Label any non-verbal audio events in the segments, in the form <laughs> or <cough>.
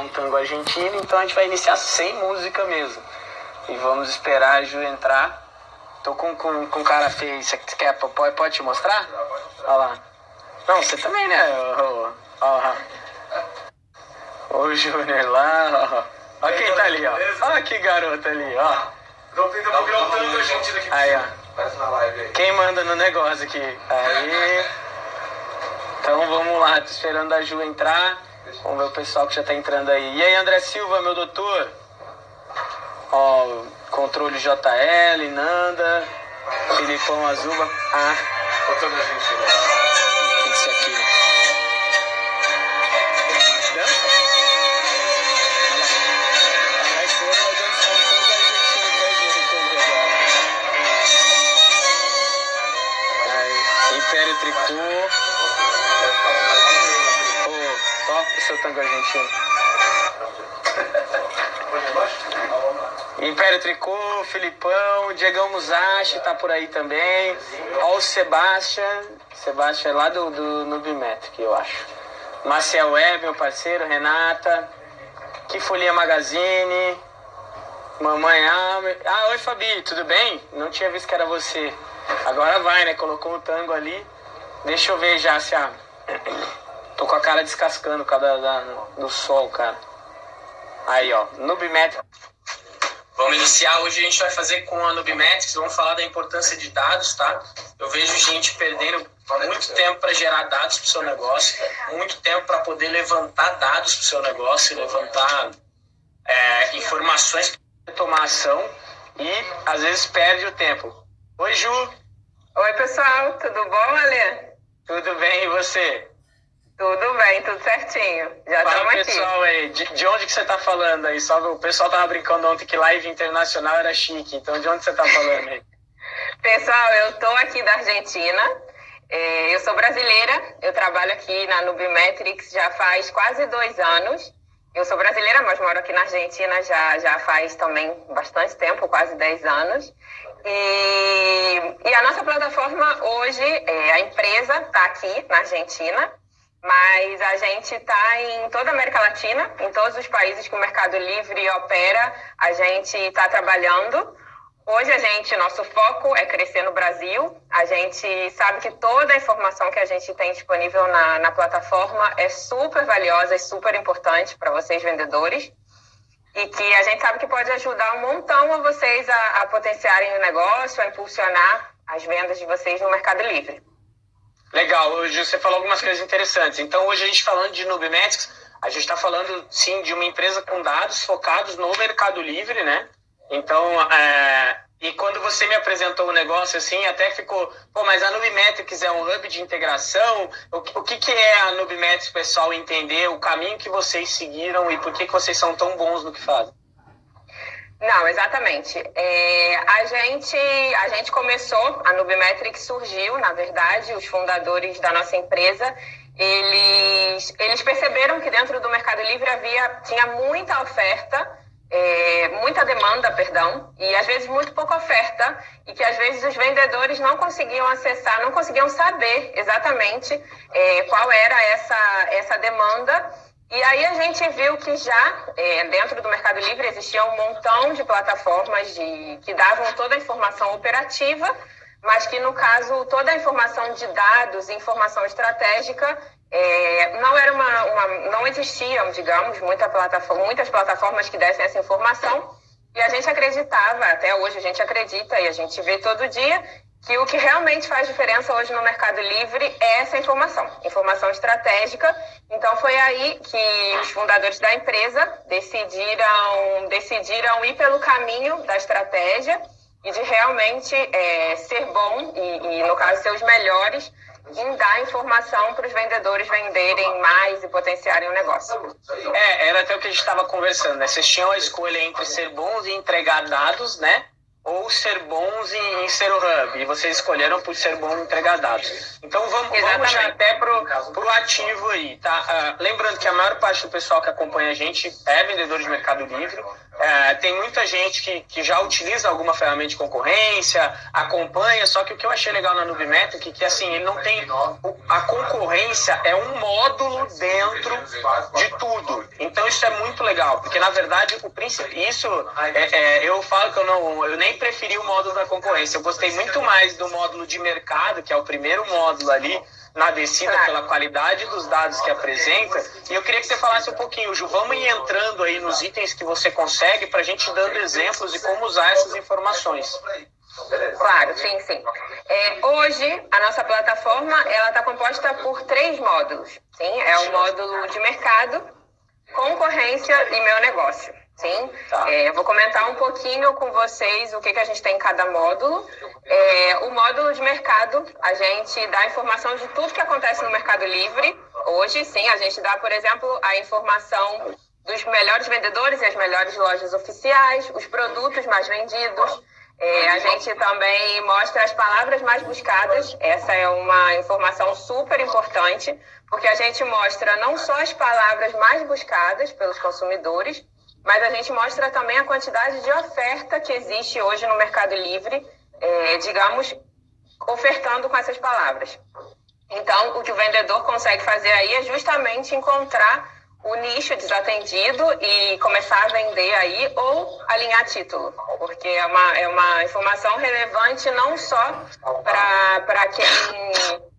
um tango argentino, então a gente vai iniciar sem música mesmo. E vamos esperar a Ju entrar. Tô com, com, com cara feio, você quer, pode, pode te mostrar? Olha lá. Não, você também, né? Ó, ó, ó. O Júnior lá, ó. Olha quem tá ali, ó. Olha que garota ali, ó. Aí, ó. Quem manda no negócio aqui? Aí. <laughs> Então vamos lá, tô esperando a Ju entrar. Vamos ver o pessoal que já tá entrando aí. E aí, André Silva, meu doutor? Ó, controle JL, Nanda, Filipão Azuba. Ah. Botando a gente, né? Isso aqui. Tricô. Seu tango argentino. Império Tricô, Filipão, Diegão Musashi tá por aí também. Ó o Sebastian. Sebastian é lá do, do Nubimetric, eu acho. Marcel Web, meu parceiro, Renata. Que Folia Magazine. Mamãe Almer. Ah, oi Fabi, tudo bem? Não tinha visto que era você. Agora vai, né? Colocou o tango ali. Deixa eu ver já se a. Tô com a cara descascando por causa da, do sol, cara. Aí, ó. Nubimetrics. Vamos iniciar. Hoje a gente vai fazer com a Nubimetrics. Vamos falar da importância de dados, tá? Eu vejo gente perdendo muito tempo para gerar dados para o seu negócio, muito tempo para poder levantar dados para o seu negócio, levantar é, informações para tomar ação e às vezes perde o tempo. Oi, Ju. Oi, pessoal. Tudo bom, Alê? Tudo bem, e você? Tudo bem, tudo certinho. Já estamos aqui. pessoal aí, de, de, onde que você está falando aí? Só o pessoal tava brincando ontem que live internacional era chique, então de onde você está falando aí? <laughs> pessoal, eu estou aqui da Argentina. É, eu sou brasileira, eu trabalho aqui na Nubimetrics já faz quase dois anos. Eu sou brasileira, mas moro aqui na Argentina já, já faz também bastante tempo, quase 10 anos. E, e a nossa plataforma hoje, é, a empresa está aqui na Argentina, mas a gente está em toda a América Latina, em todos os países que o Mercado Livre opera, a gente está trabalhando. Hoje a gente, nosso foco é crescer no Brasil. A gente sabe que toda a informação que a gente tem disponível na, na plataforma é super valiosa e super importante para vocês vendedores e que a gente sabe que pode ajudar um montão a vocês a, a potenciarem o negócio, a impulsionar as vendas de vocês no Mercado Livre. Legal, hoje você falou algumas coisas interessantes. Então, hoje a gente falando de Nubimetrics, a gente está falando, sim, de uma empresa com dados focados no Mercado Livre, né? Então, é, e quando você me apresentou o negócio assim, até ficou, pô, mas a Nubimetrics é um hub de integração. O, o que, que é a Nubimetrics, pessoal, entender o caminho que vocês seguiram e por que, que vocês são tão bons no que fazem? Não, exatamente. É, a, gente, a gente começou, a Nubimetrics surgiu, na verdade, os fundadores da nossa empresa, eles, eles perceberam que dentro do Mercado Livre havia, tinha muita oferta é, muita demanda, perdão, e às vezes muito pouca oferta, e que às vezes os vendedores não conseguiam acessar, não conseguiam saber exatamente é, qual era essa, essa demanda. E aí a gente viu que já é, dentro do Mercado Livre existia um montão de plataformas de, que davam toda a informação operativa, mas que no caso toda a informação de dados informação estratégica é, não era uma, uma, não existiam, digamos, muita plataforma, muitas plataformas que dessem essa informação. E a gente acreditava, até hoje a gente acredita e a gente vê todo dia que o que realmente faz diferença hoje no Mercado Livre é essa informação, informação estratégica. Então foi aí que os fundadores da empresa decidiram, decidiram ir pelo caminho da estratégia e de realmente é, ser bom e, e, no caso, ser os melhores em dar informação para os vendedores venderem mais e potenciarem o negócio. É, era até o que a gente estava conversando, né? Vocês tinham a escolha entre ser bons e entregar dados, né? Ou ser bons em, em ser o hub. E vocês escolheram por ser bom em entregar dados. Então vamos, vamos já até pro, pro ativo aí, tá? Uh, lembrando que a maior parte do pessoal que acompanha a gente é vendedor de Mercado Livre. É, tem muita gente que, que já utiliza alguma ferramenta de concorrência, acompanha, só que o que eu achei legal na Nubimetric é que assim, ele não tem. A concorrência é um módulo dentro de tudo. Então isso é muito legal, porque na verdade o princípio. Isso é, é, eu falo que eu não. Eu nem preferi o módulo da concorrência. Eu gostei muito mais do módulo de mercado, que é o primeiro módulo ali na descida pela qualidade dos dados que apresenta. E eu queria que você falasse um pouquinho, Ju, vamos ir entrando aí nos itens que você consegue para a gente dando exemplos de como usar essas informações. Claro, sim, sim. É, hoje, a nossa plataforma ela está composta por três módulos. Sim, é o módulo de mercado, concorrência e meu negócio. Sim, tá. é, vou comentar um pouquinho com vocês o que, que a gente tem em cada módulo. É, o módulo de mercado, a gente dá informação de tudo que acontece no Mercado Livre. Hoje, sim, a gente dá, por exemplo, a informação dos melhores vendedores e as melhores lojas oficiais, os produtos mais vendidos. É, a gente também mostra as palavras mais buscadas. Essa é uma informação super importante, porque a gente mostra não só as palavras mais buscadas pelos consumidores, mas a gente mostra também a quantidade de oferta que existe hoje no Mercado Livre, é, digamos, ofertando com essas palavras. Então, o que o vendedor consegue fazer aí é justamente encontrar o nicho desatendido e começar a vender aí ou alinhar título, porque é uma, é uma informação relevante não só para quem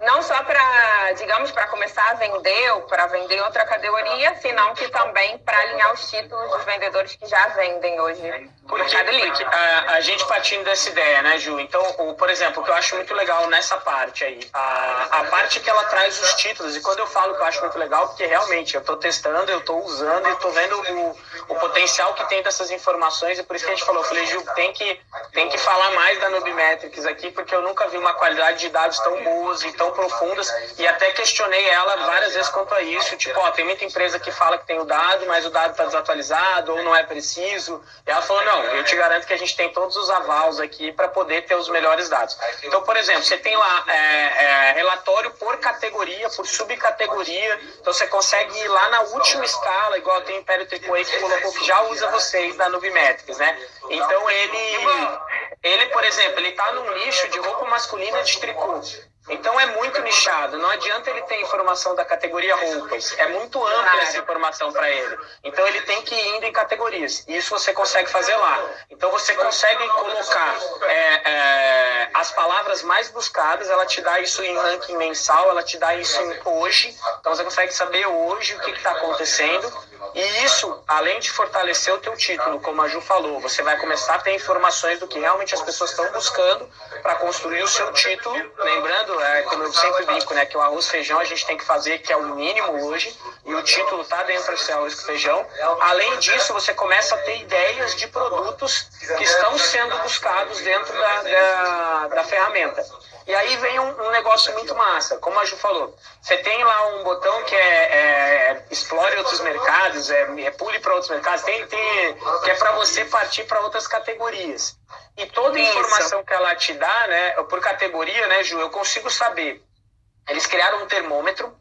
não só para, digamos, para começar a vender ou para vender outra categoria, senão que também para alinhar os títulos dos vendedores que já vendem hoje Mercado Livre. A, a, gente partindo dessa ideia, né, Ju? Então, o, por exemplo, o que eu acho muito legal nessa parte aí, a, a parte que ela traz os títulos, e quando eu falo que eu acho muito legal, porque realmente eu estou testando, eu estou usando e estou vendo o, o potencial que tem dessas informações, e por isso que a gente falou, eu falei, Ju, tem que, tem que falar mais da Nubimetrics aqui, porque eu nunca vi uma qualidade de dados tão boas e tão tão profundas e até questionei ela várias vezes quanto a isso, tipo, ó, tem muita empresa que fala que tem o dado, mas o dado está desatualizado ou não é preciso. E ela falou, não, eu te garanto que a gente tem todos os avals aqui para poder ter os melhores dados. Então, por exemplo, você tem lá é, é, relatório por categoria, por subcategoria, então você consegue ir lá na última escala, igual tem o Império Triple que colocou que já usa vocês da Nubimetrics, né? Então ele, ele, por exemplo, ele está num nicho de roupa masculina de tricô. Então é muito nichado. Não adianta ele ter informação da categoria roupas. É muito ampla essa informação para ele. Então ele tem que ir indo em categorias. E isso você consegue fazer lá. Então você consegue colocar é, é, as palavras mais buscadas. Ela te dá isso em ranking mensal. Ela te dá isso hoje. Então você consegue saber hoje o que está acontecendo. E isso, além de fortalecer o teu título, como a Ju falou, você vai começar a ter informações do que realmente as pessoas estão buscando para construir o seu título. Lembrando, é, como eu sempre brinco, né, que o arroz feijão a gente tem que fazer, que é o mínimo hoje, e o título está dentro desse arroz feijão. Além disso, você começa a ter ideias de produtos que estão sendo buscados dentro da, da, da ferramenta. E aí vem um, um, negócio muito massa, como a Ju falou. Você tem lá um botão que é, é explore outros mercados, é, é pule para outros mercados, tem, tem, que é para você partir para outras categorias. E toda Isso. informação que ela te dá, né, por categoria, né, Ju, eu consigo saber. Eles criaram um termômetro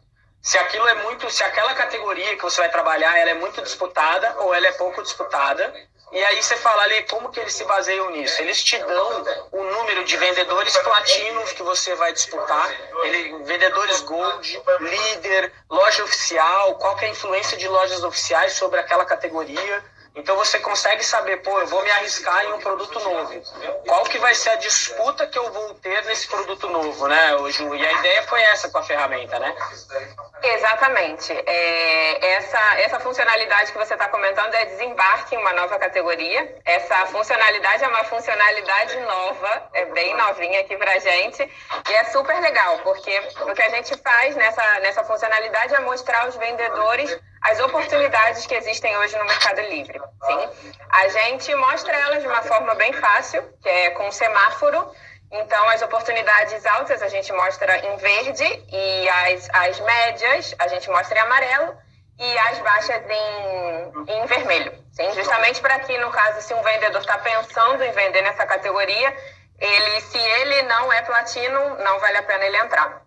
se aquilo é muito, se aquela categoria que você vai trabalhar, ela é muito disputada ou ela é pouco disputada. E aí você fala ali como que eles se baseiam nisso. Eles te dão o número de vendedores platinos que você vai disputar, ele, vendedores gold, líder, loja oficial, qual é a influência de lojas oficiais sobre aquela categoria. Então você consegue saber, pô, eu vou me arriscar em um produto novo. Qual que vai ser a disputa que eu vou ter nesse produto novo, né, Ju? E a ideia foi essa com a ferramenta, né? Exatamente. É, essa, essa funcionalidade que você está comentando é desembarque em uma nova categoria. Essa funcionalidade é uma funcionalidade nova, é bem novinha aqui pra gente. E é super legal, porque o que a gente faz nessa, nessa funcionalidade é mostrar aos vendedores as oportunidades que existem hoje no Mercado Livre. Sim? A gente mostra elas de uma forma bem fácil, que é com semáforo. Então, as oportunidades altas a gente mostra em verde e as, as médias a gente mostra em amarelo e as baixas em, em vermelho. Sim, justamente para que, no caso, se um vendedor está pensando em vender nessa categoria, ele, se ele não é platino, não vale a pena ele entrar.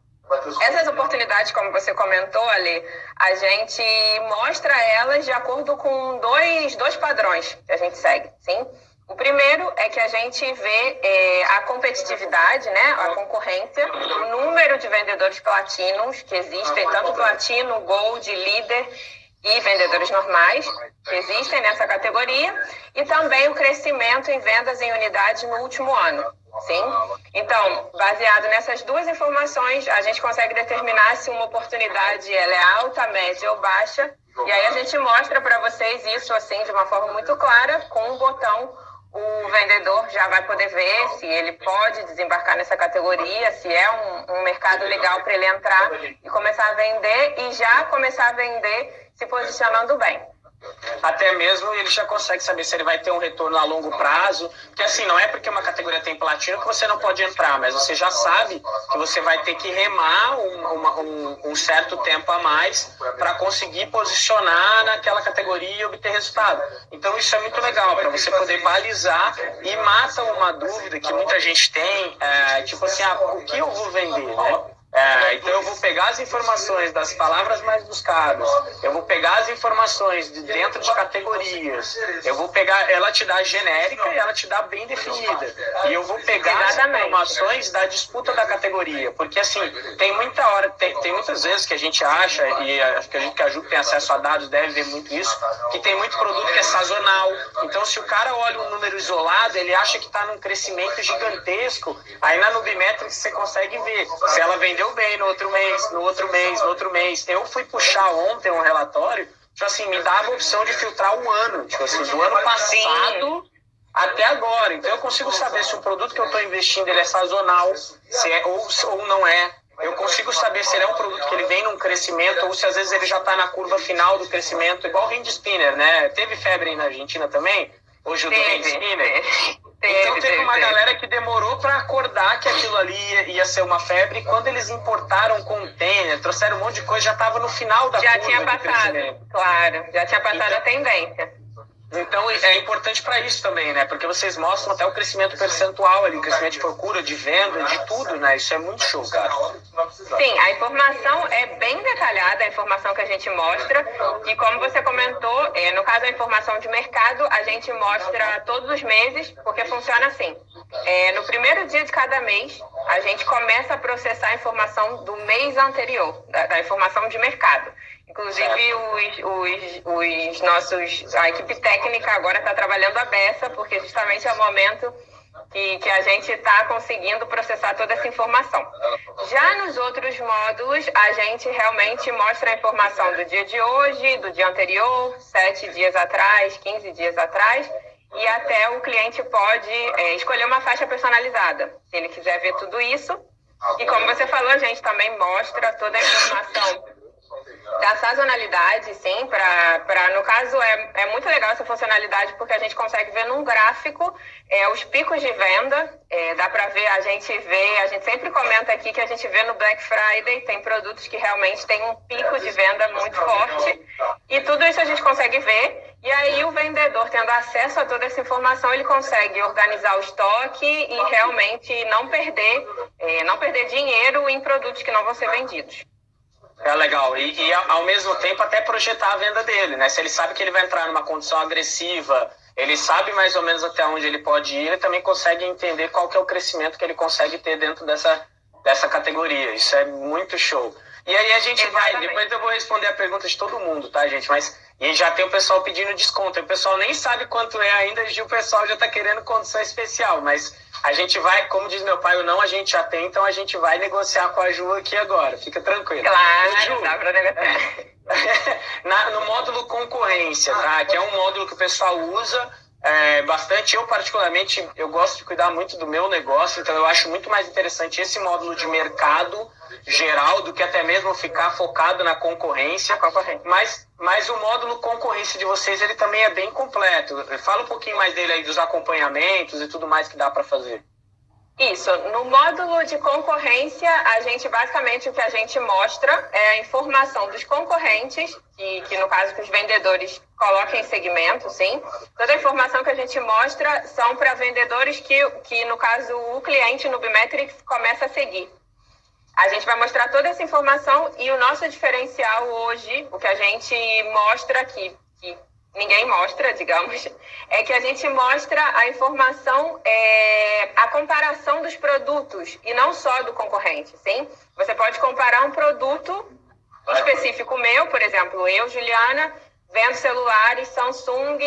Essas oportunidades, como você comentou, Ali, a gente mostra elas de acordo com dois, dois padrões que a gente segue, sim? O primeiro é que a gente vê é, a competitividade, né, a concorrência, o número de vendedores platinos que existem, tanto platino, gold, líder e vendedores normais que existem nessa categoria, e também o crescimento em vendas em unidades no último ano. Sim. Então, baseado nessas duas informações, a gente consegue determinar se uma oportunidade ela é alta, média ou baixa. E aí a gente mostra para vocês isso assim de uma forma muito clara com um botão. O vendedor já vai poder ver se ele pode desembarcar nessa categoria, se é um, um mercado legal para ele entrar e começar a vender e já começar a vender se posicionando bem até mesmo ele já consegue saber se ele vai ter um retorno a longo prazo. Porque assim, não é porque uma categoria tem platino que você não pode entrar, mas você já sabe que você vai ter que remar um, uma, um, um certo tempo a mais para conseguir posicionar naquela categoria e obter resultado. Então isso é muito legal, para você poder balizar e mata uma dúvida que muita gente tem, é, tipo assim, ah, o que eu vou vender, né? É, então eu vou pegar as informações das palavras mais buscadas, eu vou pegar as informações de dentro de categorias, eu vou pegar, ela te dá genérica e ela te dá bem definida. E eu vou pegar as informações da disputa da categoria, porque assim, tem muita hora, tem, tem muitas vezes que a gente acha, e acho que a gente que a Ju tem acesso a dados deve ver muito isso, que tem muito produto que é sazonal. Então se o cara olha um número isolado, ele acha que está num crescimento gigantesco, aí na Nubimetrics você consegue ver se ela vem vendeu bem no outro mês, no outro mês, no outro mês. Eu fui puxar ontem um relatório, tipo assim, me dava a opção de filtrar um ano, tipo assim, do ano passado até agora. Então eu consigo saber se o produto que eu estou investindo ele é sazonal, se é ou, ou não é. Eu consigo saber se ele é um produto que ele vem num crescimento ou se às vezes ele já está na curva final do crescimento, igual o Spinner, né? Teve febre aí na Argentina também? Hoje o do Spinner. Então teve uma galera que demorou para acordar que aquilo ali ia, ia, ser uma febre. E quando eles importaram container, trouxeram um monte de coisa, já estava no final da Já tinha passado, claro, já tinha passado então, a tendência. Então é importante para isso também, né? Porque vocês mostram até o crescimento percentual ali, crescimento de procura, de venda, de tudo, né? Isso é muito show, cara. Sim, a informação é bem detalhada, a informação que a gente mostra. E como você comentou, é, no caso da informação de mercado, a gente mostra todos os meses, porque funciona assim. É, no primeiro dia de cada mês, a gente começa a processar a informação do mês anterior, da, da informação de mercado. Inclusive, os, os, os, nossos, a equipe técnica agora está trabalhando a beça, porque justamente é o momento que, que a gente está conseguindo processar toda essa informação. Já nos outros módulos, a gente realmente mostra a informação do dia de hoje, do dia anterior, sete dias atrás, 15 dias atrás, e até o cliente pode é, escolher uma faixa personalizada, se ele quiser ver tudo isso. E como você falou, a gente também mostra toda a informação da sazonalidade, sim, para no caso é, é muito legal essa funcionalidade porque a gente consegue ver num gráfico é, os picos de venda, é, dá para ver, a gente vê, a gente sempre comenta aqui que a gente vê no Black Friday, tem produtos que realmente tem um pico de venda muito forte e tudo isso a gente consegue ver e aí o vendedor tendo acesso a toda essa informação, ele consegue organizar o estoque e realmente não perder, é, não perder dinheiro em produtos que não vão ser vendidos. É legal. E, e, ao mesmo tempo até projetar a venda dele, né? Se ele sabe que ele vai entrar numa condição agressiva, ele sabe mais ou menos até onde ele pode ir, ele também consegue entender qual que é o crescimento que ele consegue ter dentro dessa, dessa categoria. Isso é muito show. E aí a gente Exatamente. vai, depois eu vou responder a pergunta de todo mundo, tá, gente? Mas e já tem o pessoal pedindo desconto. O pessoal nem sabe quanto é ainda, e o pessoal já está querendo condição especial. Mas a gente vai, como diz meu pai, o não a gente já tem, então a gente vai negociar com a Ju aqui agora. Fica tranquilo. Claro, Ju, dá para negociar. <laughs> Na, no módulo concorrência, tá? Que é um módulo que o pessoal usa é, bastante. Eu, particularmente, eu gosto de cuidar muito do meu negócio, então eu acho muito mais interessante esse módulo de mercado geral do que até mesmo ficar focado na concorrência. Mas, mas o módulo concorrência de vocês ele também é bem completo. Fala um pouquinho mais dele aí dos acompanhamentos e tudo mais que dá para fazer. Isso. No módulo de concorrência, a gente basicamente o que a gente mostra é a informação dos concorrentes, que, que no caso que os vendedores coloquem em segmento, sim. Toda a informação que a gente mostra são para vendedores que, que, no caso, o cliente no Bimetrics começa a seguir. A gente vai mostrar toda essa informação e o nosso diferencial hoje, o que a gente mostra aqui, que ninguém mostra, digamos, <laughs> é que a gente mostra a informação, é, a comparação dos produtos e não só do concorrente, sim? Você pode comparar um produto específico meu, por exemplo, eu, Juliana, vendo celulares Samsung,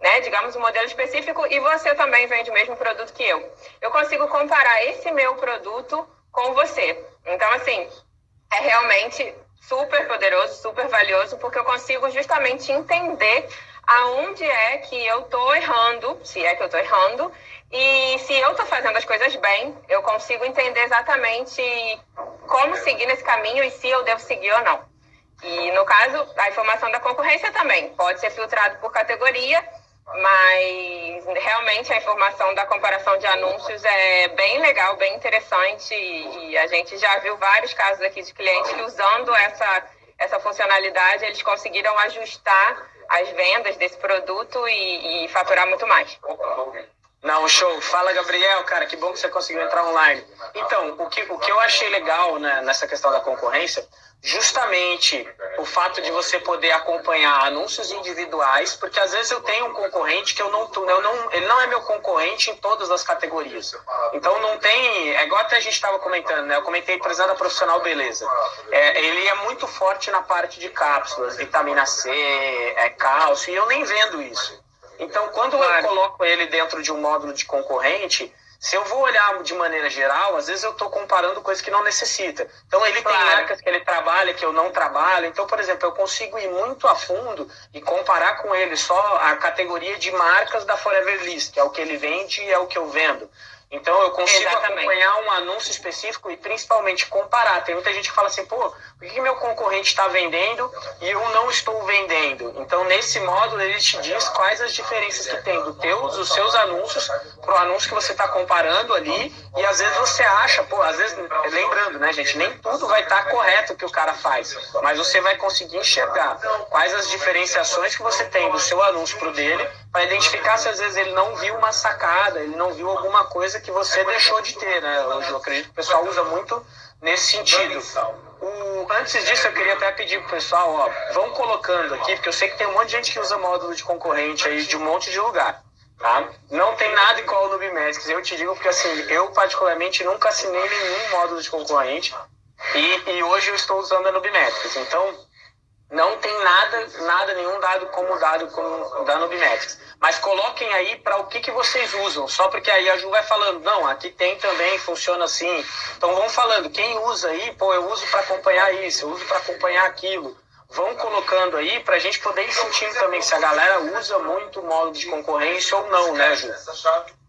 né, digamos um modelo específico, e você também vende o mesmo produto que eu. Eu consigo comparar esse meu produto com você. Então, assim, é realmente super poderoso, super valioso, porque eu consigo justamente entender aonde é que eu estou errando, se é que eu estou errando, e se eu estou fazendo as coisas bem, eu consigo entender exatamente como seguir nesse caminho e se eu devo seguir ou não. E no caso, a informação da concorrência também pode ser filtrado por categoria mas realmente a informação da comparação de anúncios é bem legal, bem interessante e a gente já viu vários casos aqui de clientes que usando essa, essa funcionalidade eles conseguiram ajustar as vendas desse produto e, e faturar muito mais. Não, show. Fala, Gabriel, cara, que bom que você conseguiu entrar online. Então, o que, o que eu achei legal né, nessa questão da concorrência justamente o fato de você poder acompanhar anúncios individuais, porque às vezes eu tenho um concorrente que eu não, eu não ele não é meu concorrente em todas as categorias. Então não tem, é igual até a gente estava comentando, né? Eu comentei, da profissional beleza. É, ele é muito forte na parte de cápsulas, vitamina C, é, cálcio, e eu nem vendo isso. Então quando eu coloco ele dentro de um módulo de concorrente, se eu vou olhar de maneira geral, às vezes eu estou comparando coisas que não necessita. Então ele claro. tem marcas que ele trabalha que eu não trabalho. Então, por exemplo, eu consigo ir muito a fundo e comparar com ele só a categoria de marcas da Forever List, que é o que ele vende e é o que eu vendo. Então eu consigo Exatamente. acompanhar um anúncio específico e principalmente comparar. Tem muita gente que fala assim, pô, por que meu concorrente está vendendo e eu não estou vendendo? Então nesse módulo ele te diz quais as diferenças que tem do teus, dos seus anúncios para o anúncio que você está comparando ali e às vezes você acha, pô, às vezes, lembrando, né gente, nem tudo vai estar tá correto que o cara faz, mas você vai conseguir enxergar quais as diferenciações que você tem do seu anúncio para o dele para identificar se às vezes ele não viu uma sacada, ele não viu alguma coisa que você deixou de ter, né? Eu acredito que o pessoal usa muito nesse sentido. O, antes disso, eu queria até pedir pro pessoal, ó, vão colocando aqui, porque eu sei que tem um monte de gente que usa módulo de concorrente aí de um monte de lugar. Tá? Não tem nada igual no Nubimetrics. Eu te digo porque assim, eu particularmente nunca assinei nenhum módulo de concorrente e, e hoje eu estou usando a Nubimetrics. Então, não tem nada, nada, nenhum dado como dado da Nubimetrics. Mas coloquem aí para o que, que vocês usam, só porque aí a Ju vai falando, não, aqui tem também, funciona assim. Então vão falando, quem usa aí, pô, eu uso para acompanhar isso, eu uso para acompanhar aquilo. Vão colocando aí para a gente poder ir sentindo também se a galera usa muito o modo de concorrência ou não, né, Ju?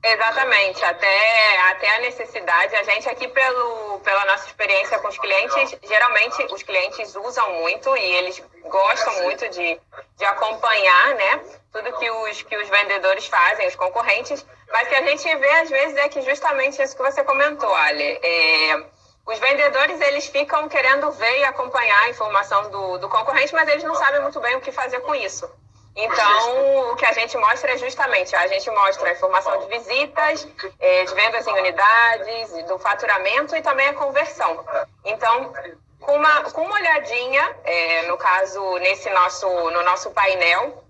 Exatamente, até, até a necessidade. A gente aqui, pelo, pela nossa experiência com os clientes, geralmente os clientes usam muito e eles gostam muito de, de acompanhar, né? Tudo que os, que os vendedores fazem, os concorrentes. Mas que a gente vê, às vezes, é que justamente isso que você comentou, Ali. É, os vendedores, eles ficam querendo ver e acompanhar a informação do, do concorrente, mas eles não sabem muito bem o que fazer com isso. Então, o que a gente mostra é justamente, a gente mostra a informação de visitas, é, de vendas em unidades, do faturamento e também a conversão. Então, com uma, com uma olhadinha, é, no caso, nesse nosso, no nosso painel,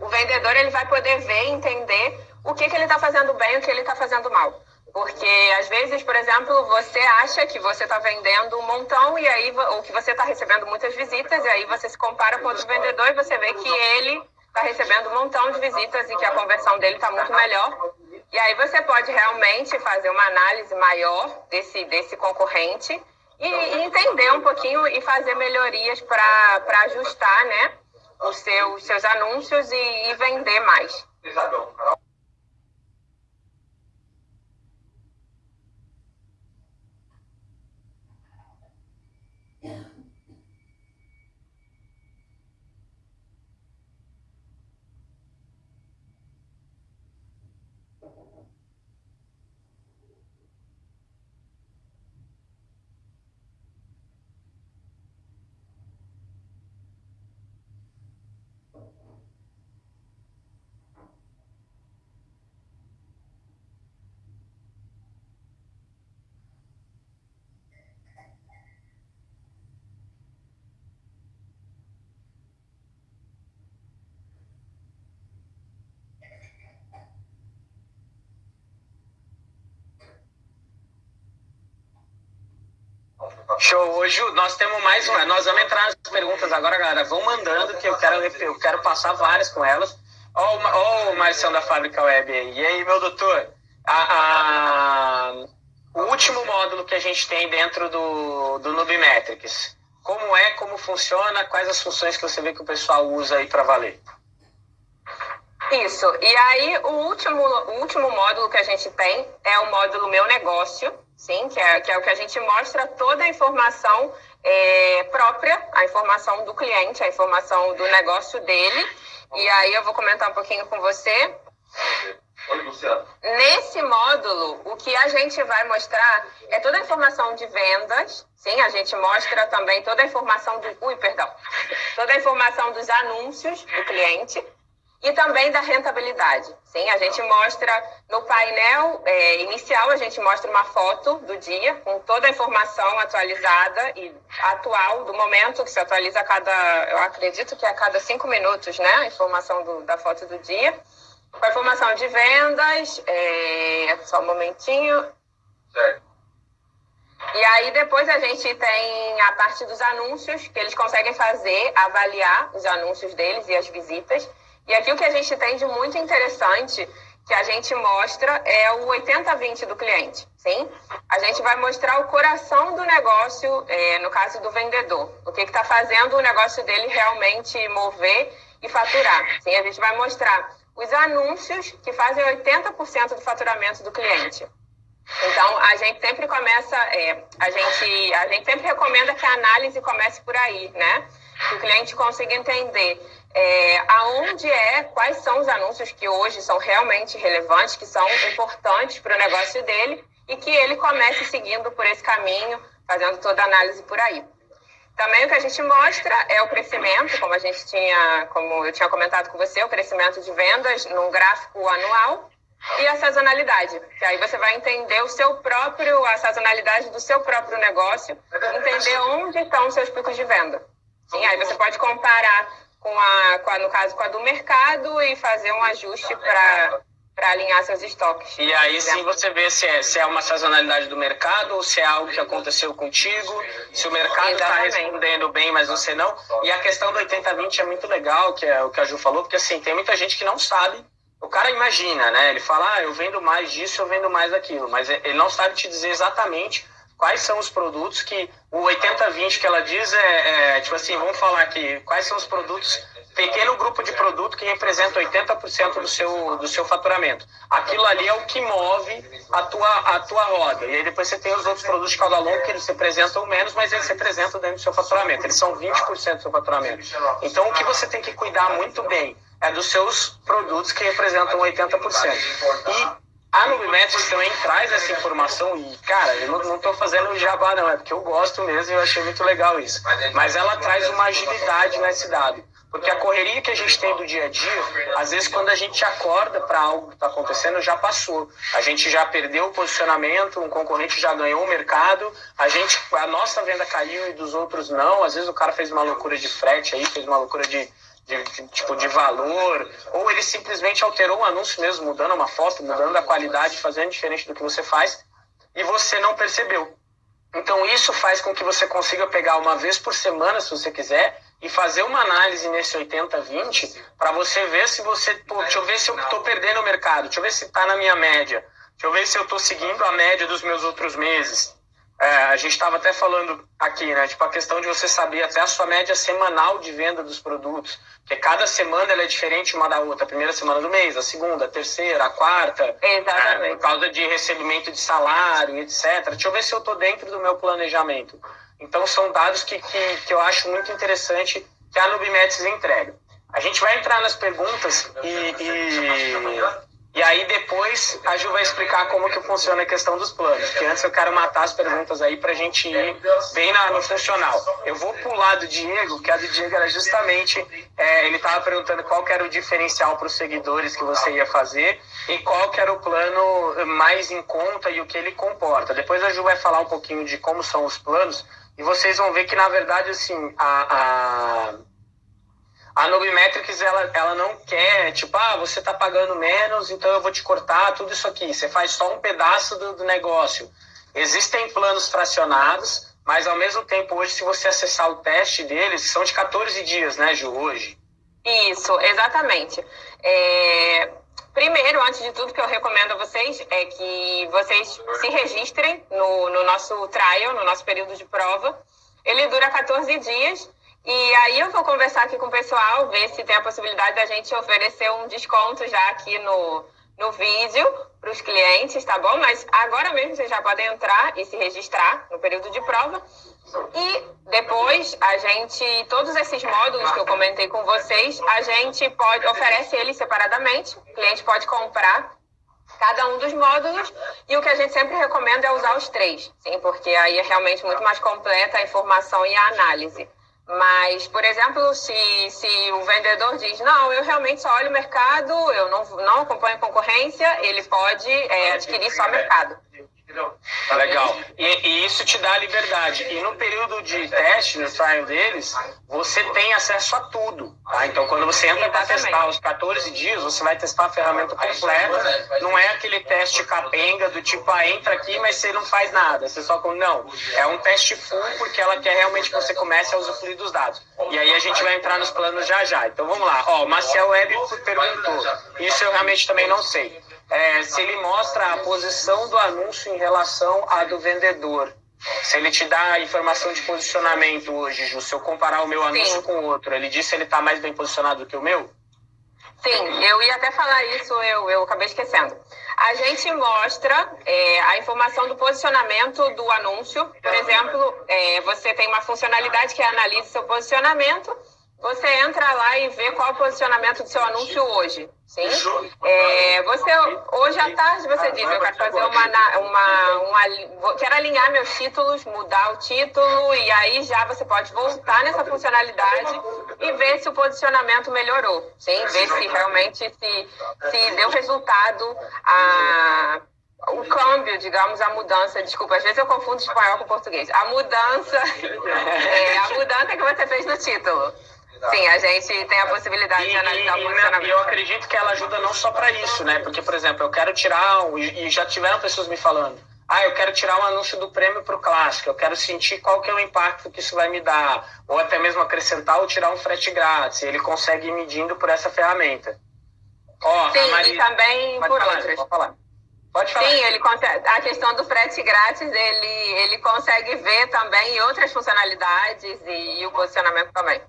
o vendedor ele vai poder ver e entender o que, que ele está fazendo bem e o que ele está fazendo mal. Porque às vezes, por exemplo, você acha que você está vendendo um montão e aí ou que você está recebendo muitas visitas e aí você se compara com outro vendedor e você vê que ele está recebendo um montão de visitas e que a conversão dele está muito melhor. E aí você pode realmente fazer uma análise maior desse, desse concorrente e, e entender um pouquinho e fazer melhorias para ajustar né, os seus, seus anúncios e, e vender mais. Show. Ju, nós temos mais uma. Nós vamos entrar nas perguntas agora, galera. Vão mandando, que eu quero, eu quero passar várias com elas. Ó, oh, o Marcião da Fábrica Web aí. E aí, meu doutor? A, a, o último módulo que a gente tem dentro do, do Nubimetrics. Como é, como funciona, quais as funções que você vê que o pessoal usa aí para valer? Isso. E aí, o último, o último módulo que a gente tem é o módulo Meu Negócio, sim, que é, que é o que a gente mostra toda a informação é, própria, a informação do cliente, a informação do negócio dele. E aí eu vou comentar um pouquinho com você. Nesse módulo, o que a gente vai mostrar é toda a informação de vendas. Sim, a gente mostra também toda a informação do. Ui, perdão. <laughs> Toda a informação dos anúncios do cliente e também da rentabilidade. Sim, a gente mostra no painel é, inicial, a gente mostra uma foto do dia com toda a informação atualizada e atual do momento, que se atualiza a cada, eu acredito que é a cada cinco minutos, né? A informação do, da foto do dia. Com a informação de vendas, é, só um momentinho. Certo. E aí depois a gente tem a parte dos anúncios, que eles conseguem fazer, avaliar os anúncios deles e as visitas. E aqui o que a gente tem de muito interessante que a gente mostra é o 80-20 do cliente, sim? A gente vai mostrar o coração do negócio, é, no caso do vendedor, o que está fazendo o negócio dele realmente mover e faturar, sim? A gente vai mostrar os anúncios que fazem 80% do faturamento do cliente. Então, a gente sempre começa, é, a, gente, a gente sempre recomenda que a análise comece por aí, né? Que o cliente consiga entender é, aonde é, quais são os anúncios que hoje são realmente relevantes, que são importantes para o negócio dele e que ele comece seguindo por esse caminho, fazendo toda a análise por aí. Também o que a gente mostra é o crescimento, como a gente tinha, como eu tinha comentado com você, o crescimento de vendas num gráfico anual e a sazonalidade, que aí você vai entender o seu próprio, a sazonalidade do seu próprio negócio, entender onde estão os seus picos de venda. Sim, aí você pode comparar com a, com a, no caso, com a do mercado e fazer um ajuste para para alinhar seus estoques. E aí sim você vê se é, se é uma sazonalidade do mercado ou se é algo que aconteceu contigo, se o mercado está respondendo bem, mas você não. E a questão do 80-20 é muito legal, que é o que a Ju falou, porque assim, tem muita gente que não sabe. O cara imagina, né? Ele fala, ah, eu vendo mais disso, eu vendo mais daquilo, mas ele não sabe te dizer exatamente quais são os produtos que o 80-20 que ela diz é, é, tipo assim, vamos falar aqui, quais são os produtos pequeno grupo de produto que representa 80% do seu, do seu faturamento. Aquilo ali é o que move a tua, a tua roda. E aí depois você tem os outros produtos de cauda longa que eles representam menos, mas eles representam dentro do seu faturamento. Eles são 20% do seu faturamento. Então o que você tem que cuidar muito bem é dos seus produtos que representam 80%. E a Nubimetrics também traz essa informação e, cara, eu não, estou fazendo jabá não, é porque eu gosto mesmo e eu achei muito legal isso. Mas ela traz uma agilidade nesse dado. Porque a correria que a gente tem do dia a dia, às vezes quando a gente acorda para algo que está acontecendo, já passou. A gente já perdeu o posicionamento, um concorrente já ganhou o mercado, a gente, a nossa venda caiu e dos outros não. Às vezes o cara fez uma loucura de frete aí, fez uma loucura de, de, de, tipo de valor, ou ele simplesmente alterou o anúncio mesmo, mudando uma foto, mudando a qualidade, fazendo diferente do que você faz, e você não percebeu. Então isso faz com que você consiga pegar uma vez por semana, se você quiser, e fazer uma análise nesse 80-20 para você ver se você. Pô, deixa eu ver se eu estou perdendo o mercado, deixa eu ver se está na minha média, deixa eu ver se eu estou seguindo a média dos meus outros meses. É, a gente estava até falando aqui, né? Tipo, a questão de você saber até a sua média semanal de venda dos produtos. Porque cada semana ela é diferente uma da outra. A primeira semana do mês, a segunda, a terceira, a quarta. Exatamente. É, por causa de recebimento de salário, etc. Deixa eu ver se eu estou dentro do meu planejamento. Então, são dados que, que, que eu acho muito interessante que a Nubimetrics entrega. A gente vai entrar nas perguntas e, e, e, aí depois a Ju vai explicar como que funciona a questão dos planos. Porque antes eu quero matar as perguntas aí para a gente ir bem na, no funcional. Eu vou pular do Diego, que a do Diego era justamente, é, ele estava perguntando qual que era o diferencial para os seguidores que você ia fazer e qual que era o plano mais em conta e o que ele comporta. Depois a Ju vai falar um pouquinho de como são os planos, e vocês vão ver que, na verdade, assim, a, a, a Nubimetrics, ela, ela não quer, tipo, ah, você está pagando menos, então eu vou te cortar tudo isso aqui. Você faz só um pedaço do, do negócio. Existem planos fracionados, mas ao mesmo tempo, hoje, se você acessar o teste deles, são de 14 dias, né, Ju, hoje? Isso, exatamente. É... Primeiro, antes de tudo, que eu recomendo a vocês é que vocês se registrem no, no nosso trial, no nosso período de prova. Ele dura 14 dias. E aí eu vou conversar aqui com o pessoal, ver se tem a possibilidade da gente oferecer um desconto já aqui no, no vídeo para os clientes, tá bom? Mas agora mesmo vocês já podem entrar e se registrar no período de prova. E depois a gente, todos esses módulos que eu comentei com vocês, a gente pode oferece eles separadamente. O cliente pode comprar cada um dos módulos e o que a gente sempre recomenda é usar os três, sim, porque aí é realmente muito mais completa a informação e a análise. Mas, por exemplo, se, se o vendedor diz, não, eu realmente só olho o mercado, eu não, não acompanho concorrência, ele pode é, adquirir só mercado. Tá legal. E, e, isso te dá liberdade. E no período de teste, no trial deles, você tem acesso a tudo. Tá? Então, quando você entra para testar os 14 dias, você vai testar a ferramenta completa. Não é aquele teste capenga do tipo, ah, entra aqui, mas você não faz nada. Você só com. Não. É um teste full porque ela quer realmente que você comece a usufruir dos dados. E aí a gente vai entrar nos planos já já. Então vamos lá. Ó, o Marcel Web perguntou. Isso eu realmente também não sei é, se ele mostra a posição do anúncio em relação à do vendedor. Se ele te dá a informação de posicionamento hoje, Ju, se eu comparar o meu anúncio Sim. com o outro, ele disse que ele está mais bem posicionado do que o meu? Sim, eu ia até falar isso, eu, eu acabei esquecendo. A gente mostra é, a informação do posicionamento do anúncio. Por exemplo, é, você tem uma funcionalidade que analisa seu posicionamento você entra lá e vê qual é o posicionamento do seu anúncio hoje. Sim? É, você, hoje à tarde você diz, eu quero fazer uma, uma, uma, Quero alinhar meus títulos, mudar o título, e aí já você pode voltar nessa funcionalidade e ver se o posicionamento melhorou. Sim? Ver se realmente se, se deu resultado a o câmbio, digamos, a mudança, desculpa, às vezes eu confundo espanhol com português. A mudança, <laughs> é, a mudança que você fez no título. Sim, a gente tem a possibilidade e, de analisar e, o funcionamento. E eu acredito que ela ajuda não só para isso, né? Porque, por exemplo, eu quero tirar, e já tiveram pessoas me falando, ah, eu quero tirar um anúncio do prêmio para o clássico, eu quero sentir qual que é o impacto que isso vai me dar, ou até mesmo acrescentar ou tirar um frete grátis. Ele consegue ir medindo por essa ferramenta. Ó, Sim, Maria... e também por falar, outras. Pode falar. Pode falar. Sim, ele consegue, a questão do frete grátis, ele, ele consegue ver também outras funcionalidades e, e o posicionamento também.